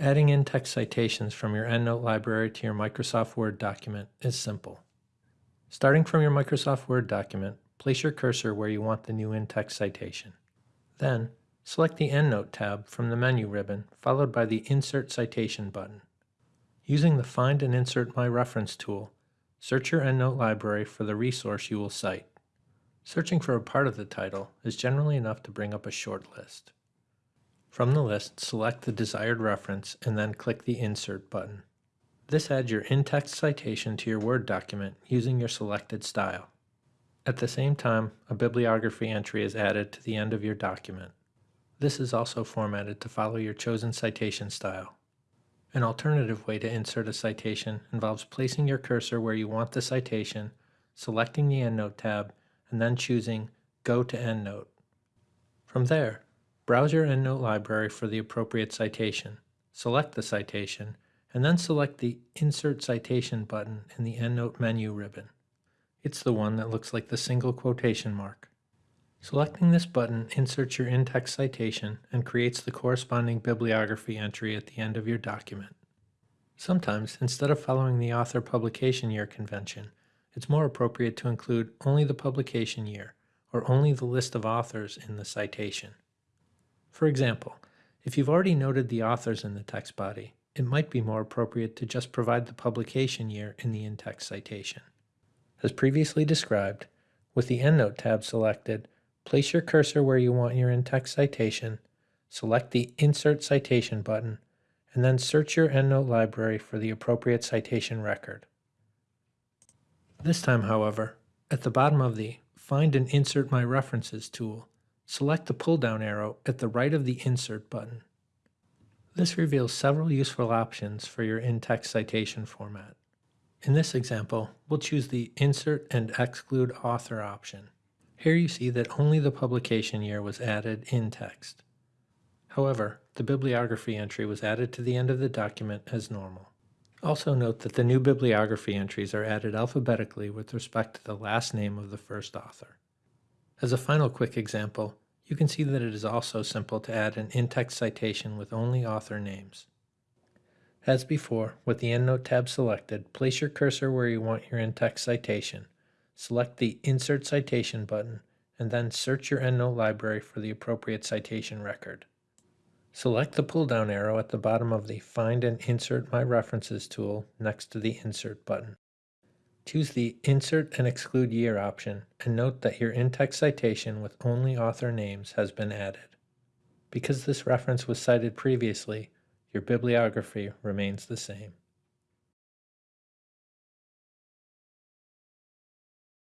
Adding in-text citations from your EndNote library to your Microsoft Word document is simple. Starting from your Microsoft Word document, place your cursor where you want the new in-text citation. Then, select the EndNote tab from the menu ribbon, followed by the Insert Citation button. Using the Find and Insert My Reference tool, search your EndNote library for the resource you will cite. Searching for a part of the title is generally enough to bring up a short list. From the list, select the desired reference and then click the Insert button. This adds your in-text citation to your Word document using your selected style. At the same time, a bibliography entry is added to the end of your document. This is also formatted to follow your chosen citation style. An alternative way to insert a citation involves placing your cursor where you want the citation, selecting the EndNote tab, and then choosing Go to EndNote. From there, Browse your EndNote library for the appropriate citation, select the citation, and then select the Insert Citation button in the EndNote menu ribbon. It's the one that looks like the single quotation mark. Selecting this button inserts your in-text citation and creates the corresponding bibliography entry at the end of your document. Sometimes, instead of following the author publication year convention, it's more appropriate to include only the publication year or only the list of authors in the citation. For example, if you've already noted the authors in the text body, it might be more appropriate to just provide the publication year in the in-text citation. As previously described, with the EndNote tab selected, place your cursor where you want your in-text citation, select the Insert Citation button, and then search your EndNote library for the appropriate citation record. This time, however, at the bottom of the Find and Insert My References tool, select the pull-down arrow at the right of the Insert button. This reveals several useful options for your in-text citation format. In this example, we'll choose the Insert and Exclude Author option. Here you see that only the publication year was added in text. However, the bibliography entry was added to the end of the document as normal. Also note that the new bibliography entries are added alphabetically with respect to the last name of the first author. As a final quick example, you can see that it is also simple to add an in-text citation with only author names. As before, with the EndNote tab selected, place your cursor where you want your in-text citation, select the Insert Citation button, and then search your EndNote library for the appropriate citation record. Select the pull-down arrow at the bottom of the Find and Insert My References tool next to the Insert button. Choose the Insert and Exclude Year option and note that your in-text citation with only author names has been added. Because this reference was cited previously, your bibliography remains the same.